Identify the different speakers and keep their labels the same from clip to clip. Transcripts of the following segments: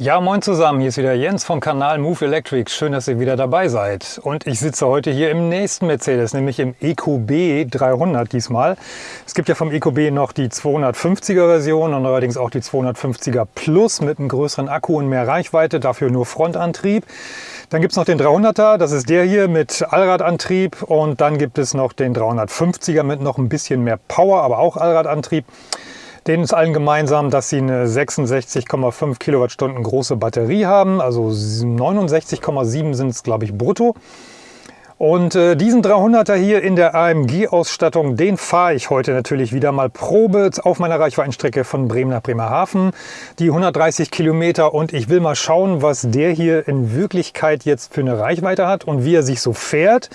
Speaker 1: Ja, moin zusammen, hier ist wieder Jens vom Kanal Move Electric. Schön, dass ihr wieder dabei seid. Und ich sitze heute hier im nächsten Mercedes, nämlich im EQB 300 diesmal. Es gibt ja vom EQB noch die 250er Version und allerdings auch die 250er Plus mit einem größeren Akku und mehr Reichweite, dafür nur Frontantrieb. Dann gibt es noch den 300er, das ist der hier mit Allradantrieb und dann gibt es noch den 350er mit noch ein bisschen mehr Power, aber auch Allradantrieb. Denen ist allen gemeinsam, dass sie eine 66,5 Kilowattstunden große Batterie haben, also 69,7 sind es, glaube ich, brutto. Und äh, diesen 300er hier in der AMG-Ausstattung, den fahre ich heute natürlich wieder mal Probe auf meiner Reichweitenstrecke von Bremen nach Bremerhaven. Die 130 Kilometer und ich will mal schauen, was der hier in Wirklichkeit jetzt für eine Reichweite hat und wie er sich so fährt.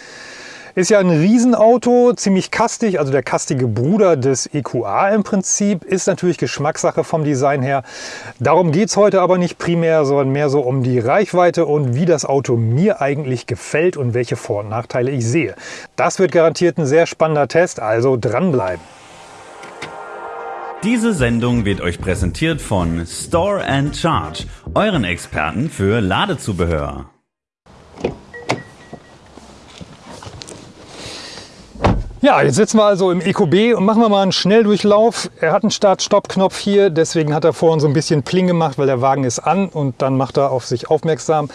Speaker 1: Ist ja ein Riesenauto, ziemlich kastig, also der kastige Bruder des EQA im Prinzip. Ist natürlich Geschmackssache vom Design her. Darum geht es heute aber nicht primär, sondern mehr so um die Reichweite und wie das Auto mir eigentlich gefällt und welche Vor- und Nachteile ich sehe. Das wird garantiert ein sehr spannender Test, also dranbleiben.
Speaker 2: Diese Sendung wird euch präsentiert von Store and Charge, euren Experten für Ladezubehör.
Speaker 1: Ja, jetzt sitzen wir also im EQB und machen wir mal einen Schnelldurchlauf. Er hat einen Start-Stopp-Knopf hier, deswegen hat er vorhin so ein bisschen Pling gemacht, weil der Wagen ist an und dann macht er auf sich aufmerksam.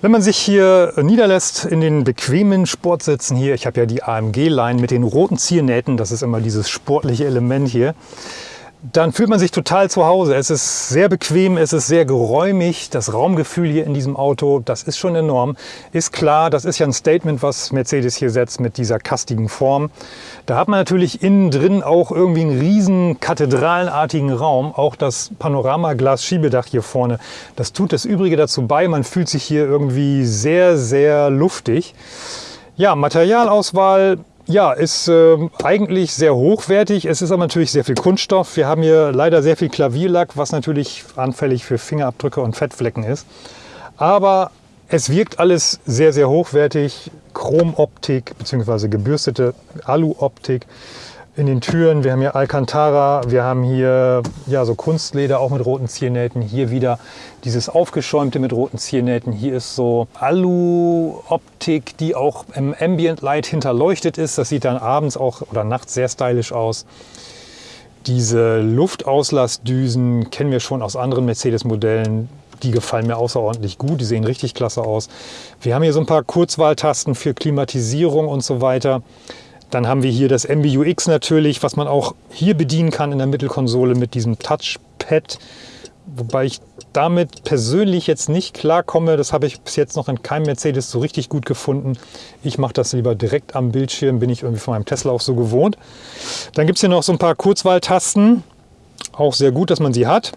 Speaker 1: Wenn man sich hier niederlässt in den bequemen Sportsitzen hier, ich habe ja die AMG-Line mit den roten Ziernähten, das ist immer dieses sportliche Element hier, dann fühlt man sich total zu Hause. Es ist sehr bequem, es ist sehr geräumig. Das Raumgefühl hier in diesem Auto, das ist schon enorm. Ist klar, das ist ja ein Statement, was Mercedes hier setzt mit dieser kastigen Form. Da hat man natürlich innen drin auch irgendwie einen riesen kathedralenartigen Raum. Auch das Panoramaglas-Schiebedach hier vorne, das tut das Übrige dazu bei. Man fühlt sich hier irgendwie sehr, sehr luftig. Ja, Materialauswahl ja, ist äh, eigentlich sehr hochwertig. Es ist aber natürlich sehr viel Kunststoff. Wir haben hier leider sehr viel Klavierlack, was natürlich anfällig für Fingerabdrücke und Fettflecken ist. Aber es wirkt alles sehr, sehr hochwertig. Chromoptik bzw. gebürstete Aluoptik in den Türen. Wir haben hier Alcantara, wir haben hier ja, so Kunstleder auch mit roten Ziernähten. Hier wieder dieses aufgeschäumte mit roten Ziernähten. Hier ist so Alu-Optik, die auch im Ambient Light hinterleuchtet ist. Das sieht dann abends auch oder nachts sehr stylisch aus. Diese Luftauslassdüsen kennen wir schon aus anderen Mercedes-Modellen. Die gefallen mir außerordentlich gut, die sehen richtig klasse aus. Wir haben hier so ein paar Kurzwahltasten für Klimatisierung und so weiter. Dann haben wir hier das MBUX natürlich, was man auch hier bedienen kann in der Mittelkonsole mit diesem Touchpad. Wobei ich damit persönlich jetzt nicht klarkomme. Das habe ich bis jetzt noch in keinem Mercedes so richtig gut gefunden. Ich mache das lieber direkt am Bildschirm, bin ich irgendwie von meinem Tesla auch so gewohnt. Dann gibt es hier noch so ein paar Kurzwahltasten. Auch sehr gut, dass man sie hat.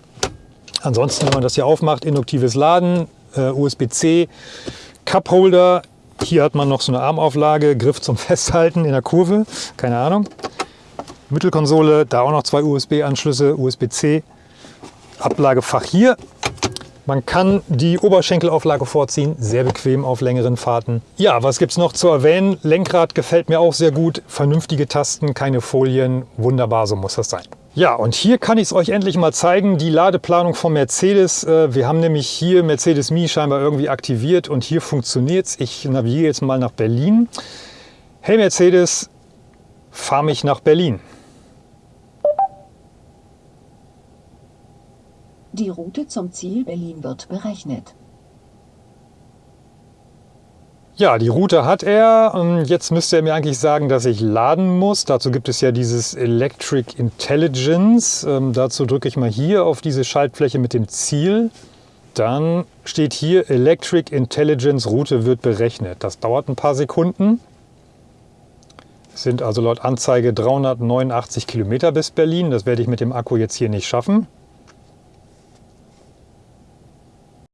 Speaker 1: Ansonsten, wenn man das hier aufmacht, induktives Laden, äh, USB-C, Cupholder, hier hat man noch so eine Armauflage, Griff zum Festhalten in der Kurve, keine Ahnung. Mittelkonsole, da auch noch zwei USB-Anschlüsse, USB-C. Ablagefach hier. Man kann die Oberschenkelauflage vorziehen, sehr bequem auf längeren Fahrten. Ja, was gibt es noch zu erwähnen? Lenkrad gefällt mir auch sehr gut. Vernünftige Tasten, keine Folien. Wunderbar, so muss das sein. Ja, und hier kann ich es euch endlich mal zeigen, die Ladeplanung von Mercedes. Äh, wir haben nämlich hier Mercedes Me scheinbar irgendwie aktiviert und hier funktioniert es. Ich navigiere jetzt mal nach Berlin. Hey Mercedes, fahr mich nach Berlin.
Speaker 3: Die Route zum Ziel Berlin wird berechnet.
Speaker 1: Ja, die Route hat er. Ähm, jetzt müsste er mir eigentlich sagen, dass ich laden muss. Dazu gibt es ja dieses Electric Intelligence. Ähm, dazu drücke ich mal hier auf diese Schaltfläche mit dem Ziel. Dann steht hier Electric Intelligence Route wird berechnet. Das dauert ein paar Sekunden. Es sind also laut Anzeige 389 Kilometer bis Berlin. Das werde ich mit dem Akku jetzt hier nicht schaffen.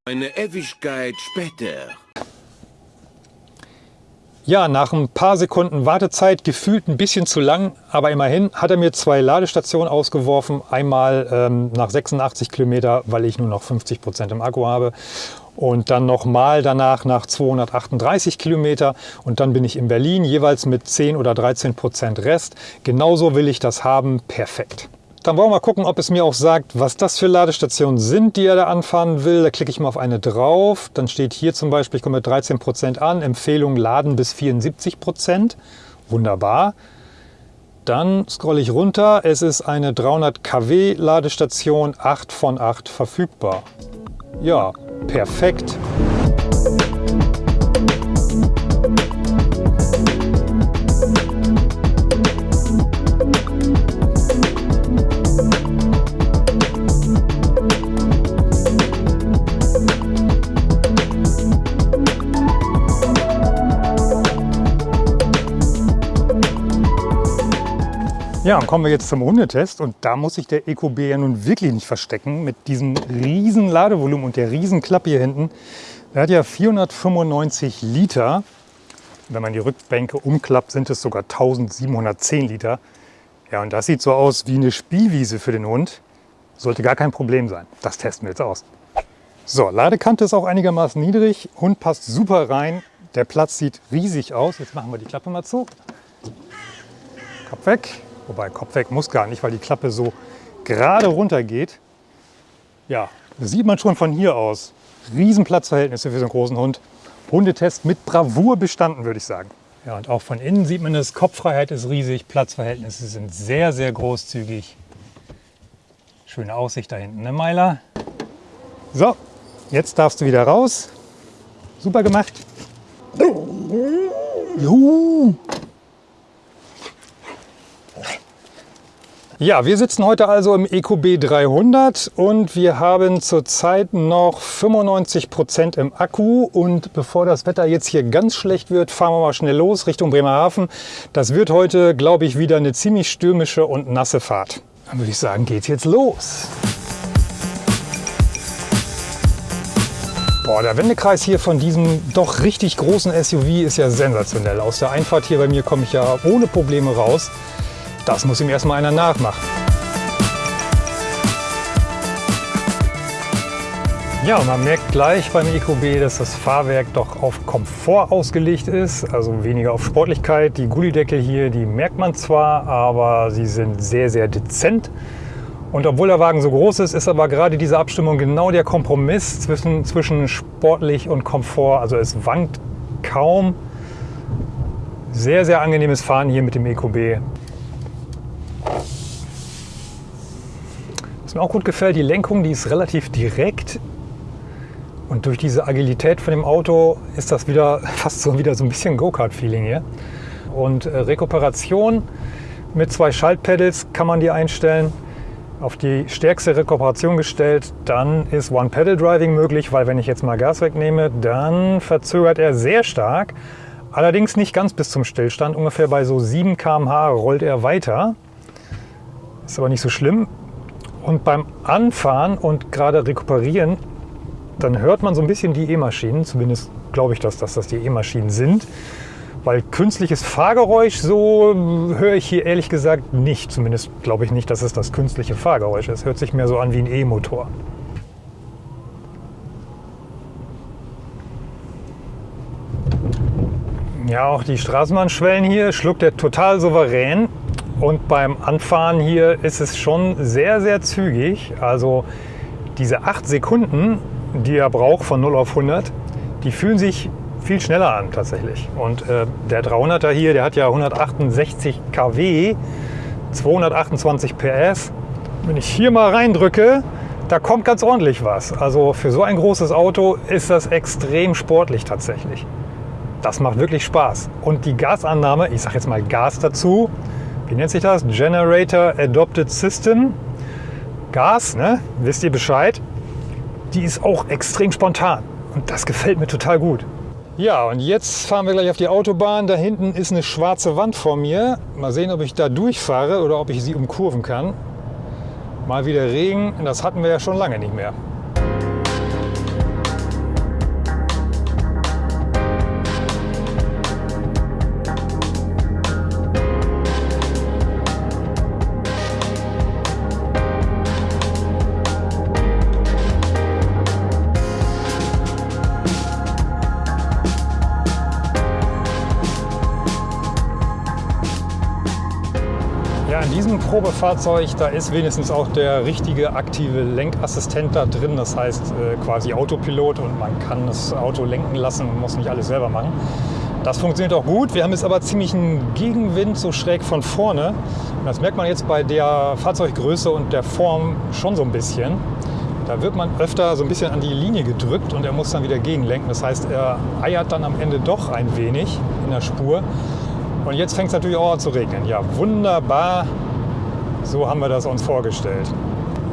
Speaker 4: Eine Ewigkeit später.
Speaker 1: Ja, nach ein paar Sekunden Wartezeit, gefühlt ein bisschen zu lang, aber immerhin hat er mir zwei Ladestationen ausgeworfen. Einmal ähm, nach 86 Kilometer, weil ich nur noch 50 Prozent im Akku habe. Und dann nochmal danach nach 238 Kilometer. Und dann bin ich in Berlin, jeweils mit 10 oder 13 Prozent Rest. Genauso will ich das haben. Perfekt. Dann wollen wir mal gucken, ob es mir auch sagt, was das für Ladestationen sind, die er da anfahren will. Da klicke ich mal auf eine drauf. Dann steht hier zum Beispiel, ich komme mit 13% an, Empfehlung laden bis 74%. Wunderbar. Dann scrolle ich runter. Es ist eine 300 kW Ladestation, 8 von 8 verfügbar. Ja, perfekt. Ja, und kommen wir jetzt zum Hundetest und da muss sich der EcoB ja nun wirklich nicht verstecken mit diesem riesen Ladevolumen und der riesen Klappe hier hinten. Er hat ja 495 Liter. Wenn man die Rückbänke umklappt, sind es sogar 1710 Liter. Ja, und das sieht so aus wie eine Spielwiese für den Hund. Sollte gar kein Problem sein. Das testen wir jetzt aus. So, Ladekante ist auch einigermaßen niedrig. Hund passt super rein. Der Platz sieht riesig aus. Jetzt machen wir die Klappe mal zu. Kopf weg. Wobei Kopf weg muss gar nicht, weil die Klappe so gerade runter geht. Ja, das sieht man schon von hier aus. Riesenplatzverhältnisse für so einen großen Hund. Hundetest mit Bravour bestanden, würde ich sagen. Ja, und auch von innen sieht man es, Kopffreiheit ist riesig, Platzverhältnisse sind sehr, sehr großzügig. Schöne Aussicht da hinten, ne Meiler? So, jetzt darfst du wieder raus. Super gemacht. Juhu. Ja, wir sitzen heute also im EcoB 300 und wir haben zurzeit noch 95 Prozent im Akku. Und bevor das Wetter jetzt hier ganz schlecht wird, fahren wir mal schnell los Richtung Bremerhaven. Das wird heute, glaube ich, wieder eine ziemlich stürmische und nasse Fahrt. Dann würde ich sagen, geht's jetzt los. Boah, der Wendekreis hier von diesem doch richtig großen SUV ist ja sensationell. Aus der Einfahrt hier bei mir komme ich ja ohne Probleme raus. Das muss ihm erstmal einer nachmachen. Ja, man merkt gleich beim EcoB, dass das Fahrwerk doch auf Komfort ausgelegt ist, also weniger auf Sportlichkeit. Die Gullideckel hier, die merkt man zwar, aber sie sind sehr, sehr dezent. Und obwohl der Wagen so groß ist, ist aber gerade diese Abstimmung genau der Kompromiss zwischen, zwischen sportlich und Komfort. Also es wankt kaum. Sehr, sehr angenehmes Fahren hier mit dem EcoB. Was mir auch gut gefällt, die Lenkung, die ist relativ direkt. Und durch diese Agilität von dem Auto ist das wieder fast so wieder so ein bisschen Go-Kart-Feeling hier. Und äh, Rekuperation mit zwei Schaltpedals kann man die einstellen. Auf die stärkste Rekuperation gestellt, dann ist One-Pedal-Driving möglich, weil wenn ich jetzt mal Gas wegnehme, dann verzögert er sehr stark. Allerdings nicht ganz bis zum Stillstand, ungefähr bei so 7 km/h rollt er weiter. Ist aber nicht so schlimm. Und beim Anfahren und gerade rekuperieren, dann hört man so ein bisschen die E-Maschinen. Zumindest glaube ich, dass, dass das die E-Maschinen sind. Weil künstliches Fahrgeräusch, so höre ich hier ehrlich gesagt nicht. Zumindest glaube ich nicht, dass es das künstliche Fahrgeräusch ist. Hört sich mehr so an wie ein E-Motor. Ja, auch die Straßenbahnschwellen hier schluckt er total souverän. Und beim Anfahren hier ist es schon sehr, sehr zügig. Also diese 8 Sekunden, die er braucht von 0 auf 100, die fühlen sich viel schneller an tatsächlich. Und äh, der 300er hier, der hat ja 168 kW, 228 PS. Wenn ich hier mal reindrücke, da kommt ganz ordentlich was. Also für so ein großes Auto ist das extrem sportlich tatsächlich. Das macht wirklich Spaß. Und die Gasannahme, ich sage jetzt mal Gas dazu, wie nennt sich das? Generator Adopted System. Gas, ne? wisst ihr Bescheid? Die ist auch extrem spontan und das gefällt mir total gut. Ja, und jetzt fahren wir gleich auf die Autobahn. Da hinten ist eine schwarze Wand vor mir. Mal sehen, ob ich da durchfahre oder ob ich sie umkurven kann. Mal wieder Regen, das hatten wir ja schon lange nicht mehr. Probefahrzeug, da ist wenigstens auch der richtige aktive Lenkassistent da drin. Das heißt äh, quasi Autopilot und man kann das Auto lenken lassen und muss nicht alles selber machen. Das funktioniert auch gut. Wir haben jetzt aber ziemlich einen Gegenwind so schräg von vorne. Das merkt man jetzt bei der Fahrzeuggröße und der Form schon so ein bisschen. Da wird man öfter so ein bisschen an die Linie gedrückt und er muss dann wieder gegenlenken. Das heißt, er eiert dann am Ende doch ein wenig in der Spur. Und jetzt fängt es natürlich auch an zu regnen. Ja, wunderbar. So haben wir das uns vorgestellt.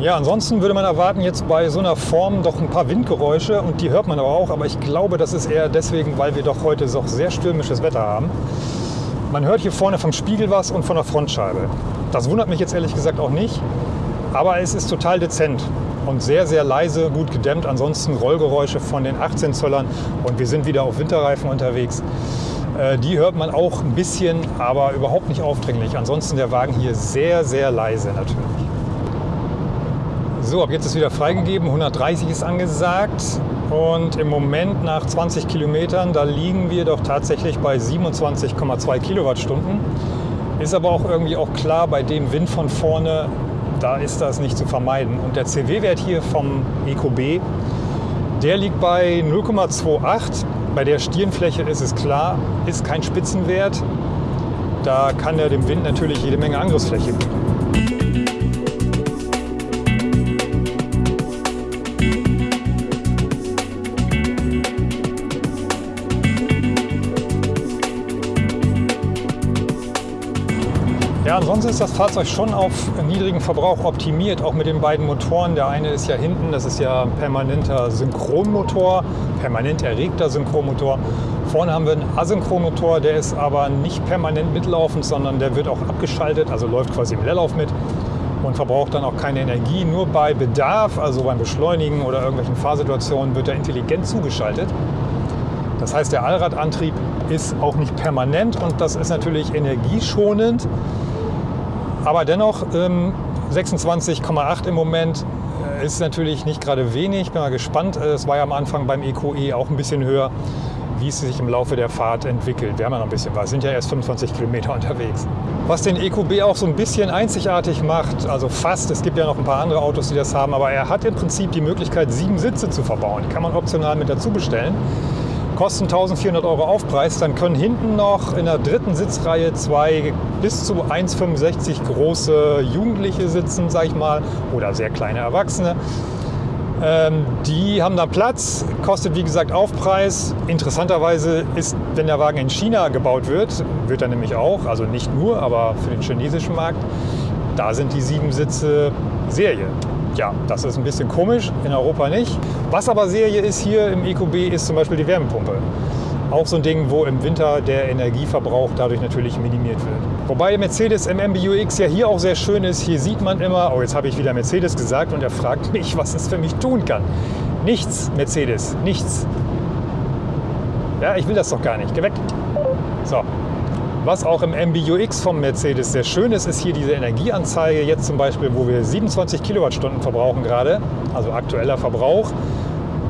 Speaker 1: Ja, ansonsten würde man erwarten jetzt bei so einer Form doch ein paar Windgeräusche und die hört man aber auch. Aber ich glaube, das ist eher deswegen, weil wir doch heute so sehr stürmisches Wetter haben. Man hört hier vorne vom Spiegel was und von der Frontscheibe. Das wundert mich jetzt ehrlich gesagt auch nicht. Aber es ist total dezent und sehr, sehr leise, gut gedämmt. Ansonsten Rollgeräusche von den 18 Zöllern und wir sind wieder auf Winterreifen unterwegs. Äh, die hört man auch ein bisschen, aber überhaupt nicht aufdringlich. Ansonsten der Wagen hier sehr, sehr leise natürlich. So, ab jetzt ist wieder freigegeben. 130 ist angesagt. Und im Moment nach 20 Kilometern, da liegen wir doch tatsächlich bei 27,2 Kilowattstunden. Ist aber auch irgendwie auch klar, bei dem Wind von vorne, da ist das nicht zu vermeiden. Und der CW-Wert hier vom EcoB, der liegt bei 0,28. Bei der Stirnfläche ist es klar, ist kein Spitzenwert. Da kann er dem Wind natürlich jede Menge Angriffsfläche bieten. Ja, ansonsten ist das Fahrzeug schon auf niedrigen Verbrauch optimiert, auch mit den beiden Motoren. Der eine ist ja hinten, das ist ja ein permanenter Synchronmotor, permanent erregter Synchronmotor. Vorne haben wir einen Asynchronmotor, der ist aber nicht permanent mitlaufend, sondern der wird auch abgeschaltet, also läuft quasi im Leerlauf mit und verbraucht dann auch keine Energie. Nur bei Bedarf, also beim Beschleunigen oder irgendwelchen Fahrsituationen, wird er intelligent zugeschaltet. Das heißt, der Allradantrieb ist auch nicht permanent und das ist natürlich energieschonend. Aber dennoch ähm, 26,8 im Moment ist natürlich nicht gerade wenig. Bin mal gespannt. Äh, es war ja am Anfang beim EQE e auch ein bisschen höher, wie es sich im Laufe der Fahrt entwickelt. Wir haben ja noch ein bisschen was, sind ja erst 25 Kilometer unterwegs. Was den EQB auch so ein bisschen einzigartig macht, also fast, es gibt ja noch ein paar andere Autos, die das haben, aber er hat im Prinzip die Möglichkeit, sieben Sitze zu verbauen. Die kann man optional mit dazu bestellen kosten 1400 Euro Aufpreis. Dann können hinten noch in der dritten Sitzreihe zwei bis zu 1,65 große Jugendliche sitzen, sag ich mal, oder sehr kleine Erwachsene. Ähm, die haben da Platz, kostet wie gesagt Aufpreis. Interessanterweise ist, wenn der Wagen in China gebaut wird, wird er nämlich auch, also nicht nur, aber für den chinesischen Markt, da sind die sieben Sitze Serie. Ja, das ist ein bisschen komisch, in Europa nicht. Was aber Serie ist hier im EQB, ist zum Beispiel die Wärmepumpe. Auch so ein Ding, wo im Winter der Energieverbrauch dadurch natürlich minimiert wird. Wobei der Mercedes im MBUX ja hier auch sehr schön ist. Hier sieht man immer, oh jetzt habe ich wieder Mercedes gesagt und er fragt mich, was es für mich tun kann. Nichts, Mercedes, nichts. Ja, ich will das doch gar nicht. Weg. So, was auch im MBUX vom Mercedes sehr schön ist, ist hier diese Energieanzeige. Jetzt zum Beispiel, wo wir 27 Kilowattstunden verbrauchen gerade, also aktueller Verbrauch.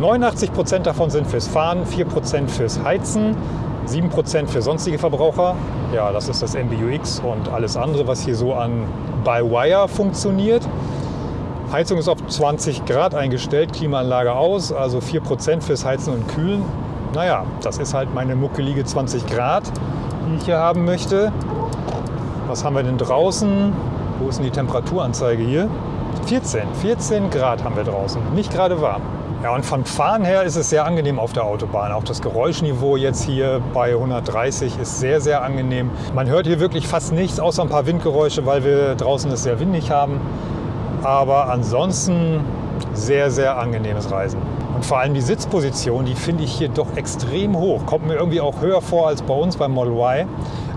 Speaker 1: 89 Prozent davon sind fürs Fahren, 4 Prozent fürs Heizen, 7 Prozent für sonstige Verbraucher. Ja, das ist das MBUX und alles andere, was hier so an By-Wire funktioniert. Heizung ist auf 20 Grad eingestellt, Klimaanlage aus, also 4 Prozent fürs Heizen und Kühlen. Naja, das ist halt meine muckelige 20 Grad die ich hier haben möchte. Was haben wir denn draußen? Wo ist denn die Temperaturanzeige hier? 14, 14 Grad haben wir draußen. Nicht gerade warm. Ja, und vom Fahren her ist es sehr angenehm auf der Autobahn. Auch das Geräuschniveau jetzt hier bei 130 ist sehr, sehr angenehm. Man hört hier wirklich fast nichts, außer ein paar Windgeräusche, weil wir draußen es sehr windig haben. Aber ansonsten sehr, sehr angenehmes Reisen. Vor allem die Sitzposition, die finde ich hier doch extrem hoch. Kommt mir irgendwie auch höher vor als bei uns beim Model Y.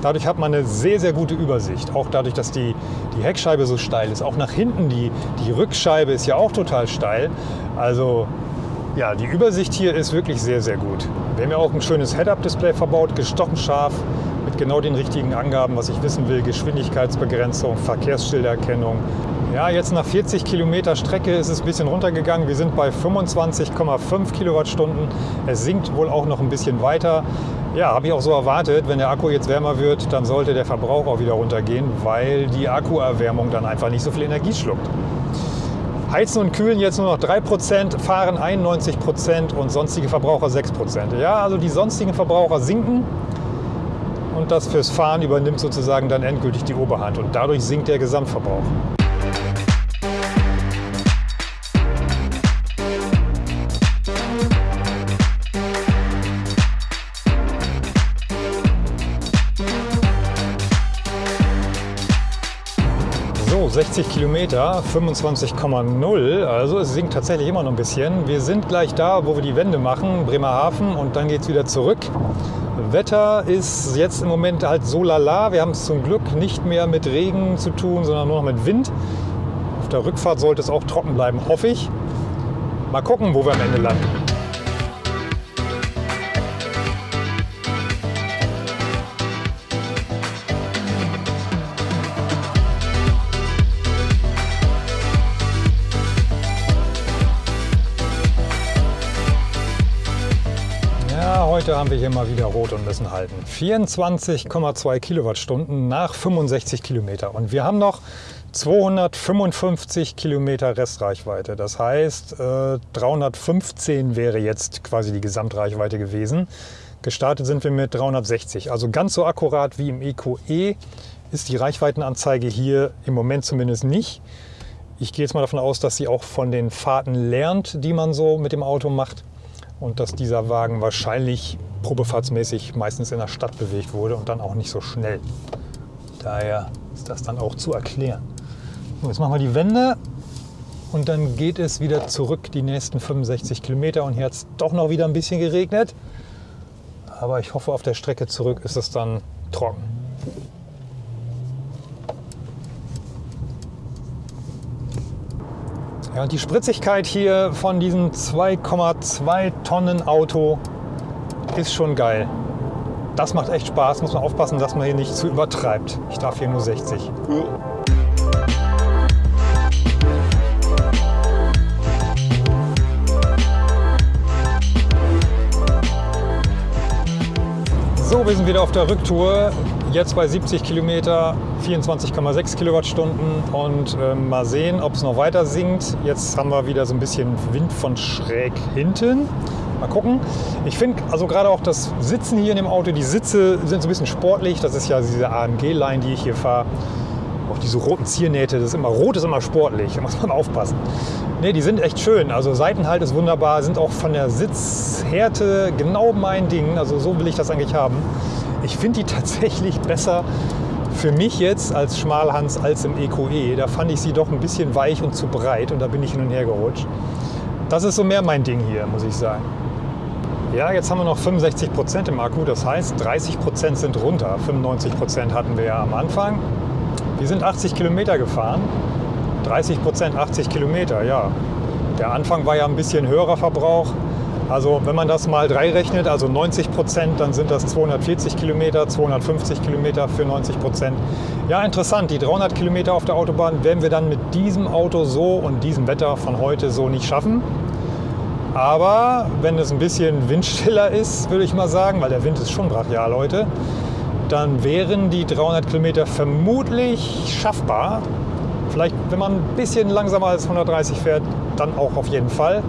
Speaker 1: Dadurch hat man eine sehr, sehr gute Übersicht. Auch dadurch, dass die, die Heckscheibe so steil ist. Auch nach hinten, die, die Rückscheibe ist ja auch total steil. Also ja, die Übersicht hier ist wirklich sehr, sehr gut. Wir haben ja auch ein schönes Head-Up-Display verbaut, gestochen scharf, genau den richtigen Angaben, was ich wissen will. Geschwindigkeitsbegrenzung, Verkehrsschildererkennung, ja, jetzt nach 40 Kilometer Strecke ist es ein bisschen runtergegangen. Wir sind bei 25,5 Kilowattstunden. Es sinkt wohl auch noch ein bisschen weiter. Ja, habe ich auch so erwartet. Wenn der Akku jetzt wärmer wird, dann sollte der Verbrauch auch wieder runtergehen, weil die Akkuerwärmung dann einfach nicht so viel Energie schluckt. Heizen und Kühlen jetzt nur noch 3%, Fahren 91% und sonstige Verbraucher 6%. Ja, also die sonstigen Verbraucher sinken und das fürs Fahren übernimmt sozusagen dann endgültig die Oberhand und dadurch sinkt der Gesamtverbrauch. So, 60 Kilometer, 25,0. Also es sinkt tatsächlich immer noch ein bisschen. Wir sind gleich da, wo wir die Wende machen, Bremerhaven, und dann geht es wieder zurück. Wetter ist jetzt im Moment halt so lala. Wir haben es zum Glück nicht mehr mit Regen zu tun, sondern nur noch mit Wind. Auf der Rückfahrt sollte es auch trocken bleiben, hoffe ich. Mal gucken, wo wir am Ende landen. Haben wir hier mal wieder rot und müssen halten. 24,2 Kilowattstunden nach 65 Kilometer. Und wir haben noch 255 Kilometer Restreichweite. Das heißt, äh, 315 wäre jetzt quasi die Gesamtreichweite gewesen. Gestartet sind wir mit 360. Also ganz so akkurat wie im EQE E ist die Reichweitenanzeige hier im Moment zumindest nicht. Ich gehe jetzt mal davon aus, dass sie auch von den Fahrten lernt, die man so mit dem Auto macht. Und dass dieser Wagen wahrscheinlich probefahrtsmäßig meistens in der Stadt bewegt wurde und dann auch nicht so schnell. Daher ist das dann auch zu erklären. So, jetzt machen wir die Wende und dann geht es wieder zurück die nächsten 65 Kilometer. Und hier hat es doch noch wieder ein bisschen geregnet. Aber ich hoffe, auf der Strecke zurück ist es dann trocken. Ja, und die Spritzigkeit hier von diesem 2,2 Tonnen Auto ist schon geil. Das macht echt Spaß. Muss man aufpassen, dass man hier nicht zu übertreibt. Ich darf hier nur 60. So, wir sind wieder auf der Rücktour. Jetzt bei 70 Kilometer, 24,6 Kilowattstunden und äh, mal sehen, ob es noch weiter sinkt. Jetzt haben wir wieder so ein bisschen Wind von schräg hinten. Mal gucken. Ich finde also gerade auch das Sitzen hier in dem Auto, die Sitze sind so ein bisschen sportlich. Das ist ja diese AMG-Line, die ich hier fahre. Auch diese roten Ziernähte, das ist immer rot, ist immer sportlich, da muss man aufpassen. Ne, die sind echt schön. Also Seitenhalt ist wunderbar, sind auch von der Sitzhärte genau mein Ding. Also so will ich das eigentlich haben. Ich finde die tatsächlich besser für mich jetzt als Schmalhans als im EQE. Da fand ich sie doch ein bisschen weich und zu breit und da bin ich hin und her gerutscht. Das ist so mehr mein Ding hier, muss ich sagen. Ja, jetzt haben wir noch 65 Prozent im Akku, das heißt 30 Prozent sind runter. 95 Prozent hatten wir ja am Anfang. Wir sind 80 Kilometer gefahren. 30 Prozent 80 Kilometer, ja. Der Anfang war ja ein bisschen höherer Verbrauch. Also wenn man das mal drei rechnet, also 90 Prozent, dann sind das 240 Kilometer, 250 Kilometer für 90 Prozent. Ja, interessant. Die 300 Kilometer auf der Autobahn werden wir dann mit diesem Auto so und diesem Wetter von heute so nicht schaffen. Aber wenn es ein bisschen windstiller ist, würde ich mal sagen, weil der Wind ist schon brachial heute, dann wären die 300 Kilometer vermutlich schaffbar. Vielleicht, wenn man ein bisschen langsamer als 130 fährt, dann auch auf jeden Fall.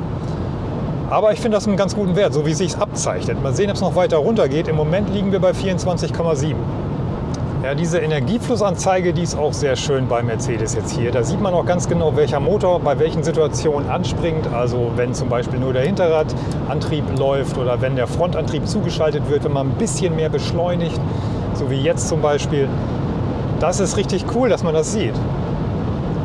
Speaker 1: Aber ich finde das einen ganz guten Wert, so wie es sich abzeichnet. Mal sehen, ob es noch weiter runter geht. Im Moment liegen wir bei 24,7. Ja, diese Energieflussanzeige, die ist auch sehr schön bei Mercedes jetzt hier. Da sieht man auch ganz genau, welcher Motor bei welchen Situationen anspringt. Also wenn zum Beispiel nur der Hinterradantrieb läuft oder wenn der Frontantrieb zugeschaltet wird, wenn man ein bisschen mehr beschleunigt, so wie jetzt zum Beispiel. Das ist richtig cool, dass man das sieht.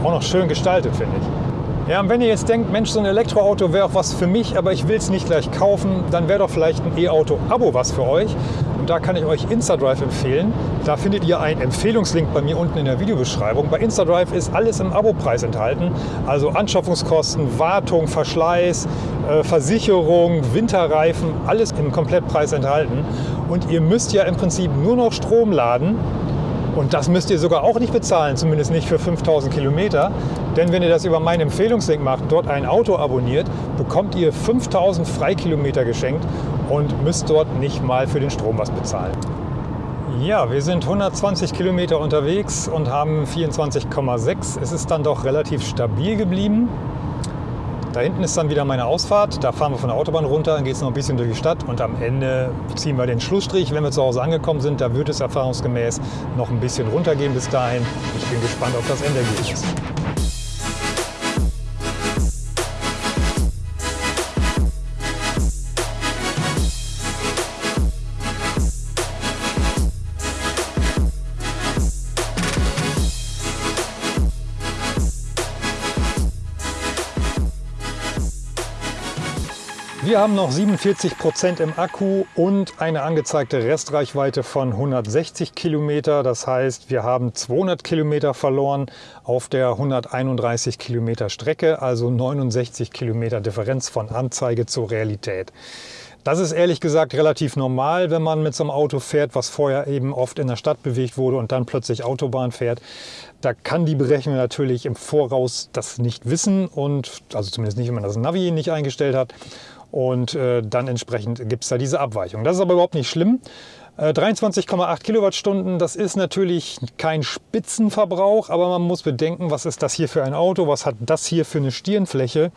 Speaker 1: Auch noch schön gestaltet, finde ich. Ja, und wenn ihr jetzt denkt, Mensch, so ein Elektroauto wäre auch was für mich, aber ich will es nicht gleich kaufen, dann wäre doch vielleicht ein E-Auto-Abo was für euch. Und da kann ich euch InstaDrive empfehlen. Da findet ihr einen Empfehlungslink bei mir unten in der Videobeschreibung. Bei InstaDrive ist alles im Abo-Preis enthalten. Also Anschaffungskosten, Wartung, Verschleiß, äh, Versicherung, Winterreifen, alles im Komplettpreis enthalten. Und ihr müsst ja im Prinzip nur noch Strom laden und das müsst ihr sogar auch nicht bezahlen, zumindest nicht für 5000 Kilometer. Denn wenn ihr das über meinen Empfehlungslink macht, dort ein Auto abonniert, bekommt ihr 5000 Freikilometer geschenkt und müsst dort nicht mal für den Strom was bezahlen. Ja, wir sind 120 Kilometer unterwegs und haben 24,6. Es ist dann doch relativ stabil geblieben. Da hinten ist dann wieder meine Ausfahrt. Da fahren wir von der Autobahn runter, dann geht es noch ein bisschen durch die Stadt und am Ende ziehen wir den Schlussstrich. Wenn wir zu Hause angekommen sind, da wird es erfahrungsgemäß noch ein bisschen runtergehen bis dahin. Ich bin gespannt auf das Endergebnis. Wir haben noch 47 Prozent im Akku und eine angezeigte Restreichweite von 160 Kilometer. Das heißt, wir haben 200 Kilometer verloren auf der 131 Kilometer Strecke, also 69 Kilometer Differenz von Anzeige zur Realität. Das ist ehrlich gesagt relativ normal, wenn man mit so einem Auto fährt, was vorher eben oft in der Stadt bewegt wurde und dann plötzlich Autobahn fährt. Da kann die Berechnung natürlich im Voraus das nicht wissen und also zumindest nicht, wenn man das Navi nicht eingestellt hat und äh, dann entsprechend gibt es da diese Abweichung. Das ist aber überhaupt nicht schlimm. 23,8 äh, Kilowattstunden, das ist natürlich kein Spitzenverbrauch, aber man muss bedenken, was ist das hier für ein Auto, was hat das hier für eine Stirnfläche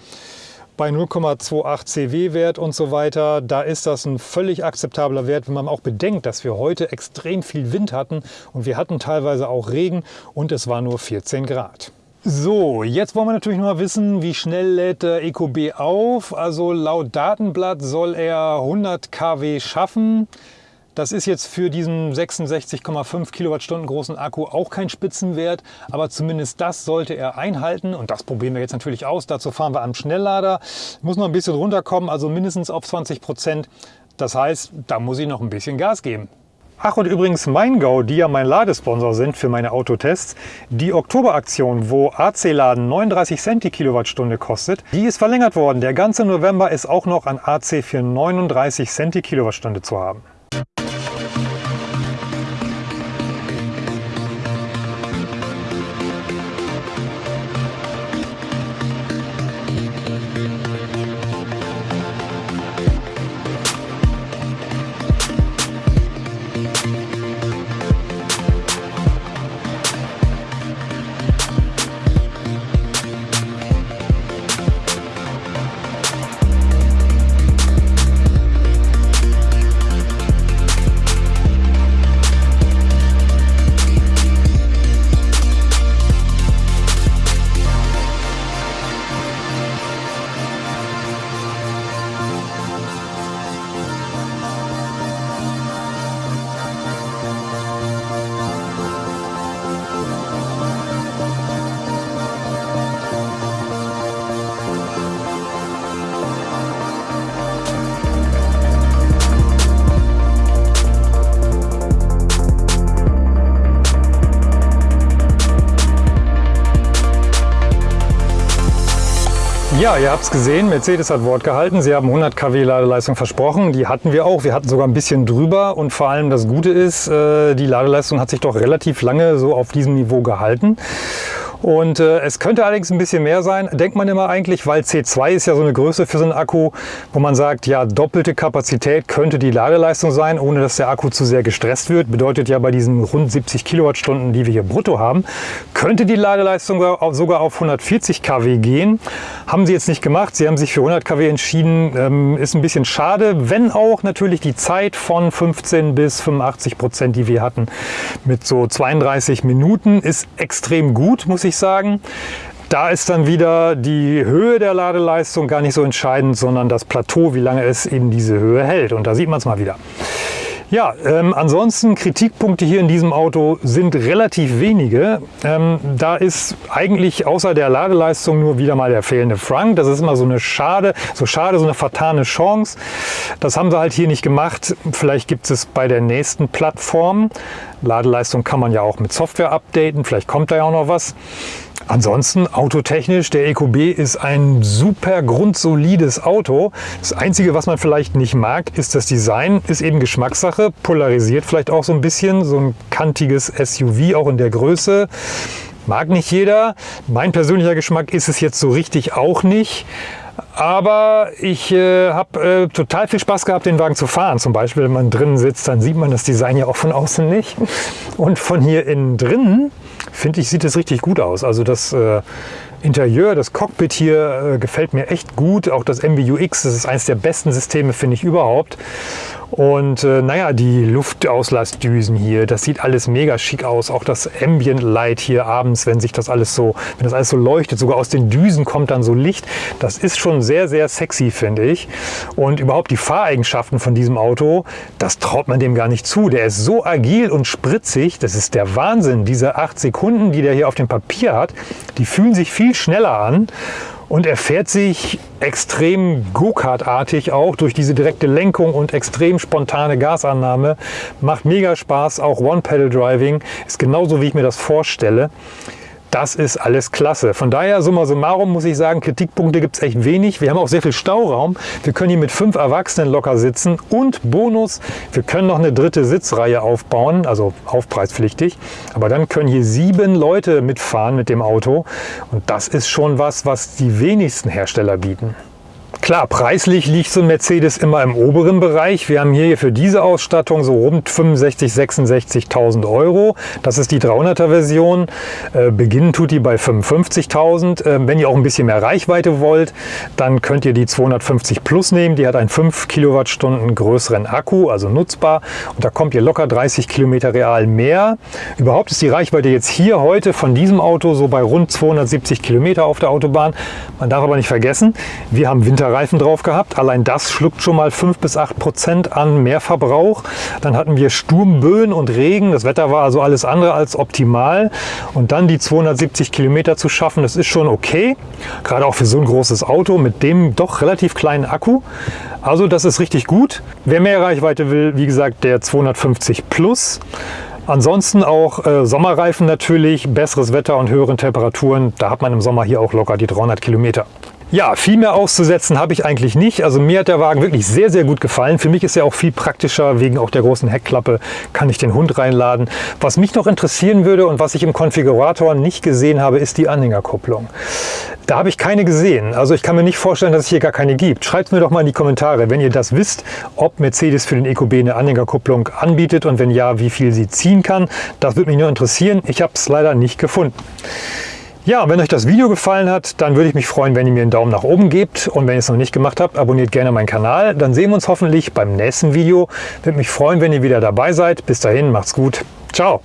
Speaker 1: bei 0,28 CW-Wert und so weiter, da ist das ein völlig akzeptabler Wert, wenn man auch bedenkt, dass wir heute extrem viel Wind hatten und wir hatten teilweise auch Regen und es war nur 14 Grad. So, jetzt wollen wir natürlich noch mal wissen, wie schnell lädt der EcoB auf. Also laut Datenblatt soll er 100 kW schaffen. Das ist jetzt für diesen 66,5 Kilowattstunden großen Akku auch kein Spitzenwert, aber zumindest das sollte er einhalten und das probieren wir jetzt natürlich aus. Dazu fahren wir am Schnelllader. Muss noch ein bisschen runterkommen, also mindestens auf 20 Prozent. Das heißt, da muss ich noch ein bisschen Gas geben. Ach und übrigens MeinGau, die ja mein Ladesponsor sind für meine Autotests, die Oktoberaktion, wo AC-Laden 39 Cent die Kilowattstunde kostet, die ist verlängert worden. Der ganze November ist auch noch an AC für 39 Cent die Kilowattstunde zu haben. Ja, ihr habt es gesehen, Mercedes hat Wort gehalten. Sie haben 100 kW Ladeleistung versprochen. Die hatten wir auch. Wir hatten sogar ein bisschen drüber. Und vor allem das Gute ist, äh, die Ladeleistung hat sich doch relativ lange so auf diesem Niveau gehalten. Und äh, es könnte allerdings ein bisschen mehr sein, denkt man immer eigentlich, weil C2 ist ja so eine Größe für so einen Akku, wo man sagt, ja, doppelte Kapazität könnte die Ladeleistung sein, ohne dass der Akku zu sehr gestresst wird. Bedeutet ja bei diesen rund 70 Kilowattstunden, die wir hier brutto haben, könnte die Ladeleistung sogar auf 140 kW gehen. Haben sie jetzt nicht gemacht. Sie haben sich für 100 kW entschieden. Ähm, ist ein bisschen schade, wenn auch natürlich die Zeit von 15 bis 85 Prozent, die wir hatten, mit so 32 Minuten, ist extrem gut, muss ich ich sagen. Da ist dann wieder die Höhe der Ladeleistung gar nicht so entscheidend, sondern das Plateau, wie lange es in diese Höhe hält. Und da sieht man es mal wieder. Ja, ähm, ansonsten Kritikpunkte hier in diesem Auto sind relativ wenige. Ähm, da ist eigentlich außer der Ladeleistung nur wieder mal der fehlende Frank. Das ist immer so eine schade, so schade, so eine vertane Chance. Das haben sie halt hier nicht gemacht. Vielleicht gibt es bei der nächsten Plattform. Ladeleistung kann man ja auch mit Software updaten. Vielleicht kommt da ja auch noch was. Ansonsten autotechnisch, der EQB ist ein super grundsolides Auto. Das Einzige, was man vielleicht nicht mag, ist das Design. Ist eben Geschmackssache, polarisiert vielleicht auch so ein bisschen. So ein kantiges SUV, auch in der Größe. Mag nicht jeder. Mein persönlicher Geschmack ist es jetzt so richtig auch nicht. Aber ich äh, habe äh, total viel Spaß gehabt, den Wagen zu fahren. Zum Beispiel, wenn man drinnen sitzt, dann sieht man das Design ja auch von außen nicht. Und von hier innen drinnen, finde ich, sieht es richtig gut aus. Also das äh, Interieur, das Cockpit hier äh, gefällt mir echt gut. Auch das MBUX, das ist eines der besten Systeme, finde ich überhaupt. Und äh, naja, die Luftauslassdüsen hier, das sieht alles mega schick aus. Auch das Ambient Light hier abends, wenn sich das alles so, wenn das alles so leuchtet, sogar aus den Düsen kommt dann so Licht. Das ist schon sehr, sehr sexy, finde ich. Und überhaupt die Fahreigenschaften von diesem Auto, das traut man dem gar nicht zu. Der ist so agil und spritzig, das ist der Wahnsinn. Diese acht Sekunden, die der hier auf dem Papier hat, die fühlen sich viel schneller an. Und er fährt sich extrem Go-Kart-artig auch durch diese direkte Lenkung und extrem spontane Gasannahme. Macht mega Spaß, auch One-Pedal-Driving ist genauso, wie ich mir das vorstelle. Das ist alles klasse. Von daher, summa summarum, muss ich sagen, Kritikpunkte gibt es echt wenig. Wir haben auch sehr viel Stauraum. Wir können hier mit fünf Erwachsenen locker sitzen. Und Bonus, wir können noch eine dritte Sitzreihe aufbauen, also aufpreispflichtig. Aber dann können hier sieben Leute mitfahren mit dem Auto. Und das ist schon was, was die wenigsten Hersteller bieten. Klar, preislich liegt so ein Mercedes immer im oberen Bereich. Wir haben hier für diese Ausstattung so rund 65.000, 66.000 Euro. Das ist die 300er Version. Äh, beginnen tut die bei 55.000. Äh, wenn ihr auch ein bisschen mehr Reichweite wollt, dann könnt ihr die 250 Plus nehmen. Die hat einen 5 Kilowattstunden größeren Akku, also nutzbar. Und da kommt ihr locker 30 Kilometer real mehr. Überhaupt ist die Reichweite jetzt hier heute von diesem Auto so bei rund 270 Kilometer auf der Autobahn. Man darf aber nicht vergessen, wir haben Winter Reifen drauf gehabt. Allein das schluckt schon mal 5 bis 8 Prozent an Mehrverbrauch. Dann hatten wir Sturmböen und Regen. Das Wetter war also alles andere als optimal. Und dann die 270 Kilometer zu schaffen, das ist schon okay. Gerade auch für so ein großes Auto mit dem doch relativ kleinen Akku. Also das ist richtig gut. Wer mehr Reichweite will, wie gesagt, der 250 Plus. Ansonsten auch äh, Sommerreifen natürlich, besseres Wetter und höheren Temperaturen. Da hat man im Sommer hier auch locker die 300 Kilometer. Ja, viel mehr auszusetzen habe ich eigentlich nicht. Also mir hat der Wagen wirklich sehr, sehr gut gefallen. Für mich ist er auch viel praktischer. Wegen auch der großen Heckklappe kann ich den Hund reinladen. Was mich noch interessieren würde und was ich im Konfigurator nicht gesehen habe, ist die Anhängerkupplung. Da habe ich keine gesehen. Also ich kann mir nicht vorstellen, dass es hier gar keine gibt. Schreibt mir doch mal in die Kommentare, wenn ihr das wisst, ob Mercedes für den EQB eine Anhängerkupplung anbietet und wenn ja, wie viel sie ziehen kann. Das würde mich nur interessieren. Ich habe es leider nicht gefunden. Ja, wenn euch das Video gefallen hat, dann würde ich mich freuen, wenn ihr mir einen Daumen nach oben gebt. Und wenn ihr es noch nicht gemacht habt, abonniert gerne meinen Kanal. Dann sehen wir uns hoffentlich beim nächsten Video. Würde mich freuen, wenn ihr wieder dabei seid. Bis dahin, macht's gut. Ciao.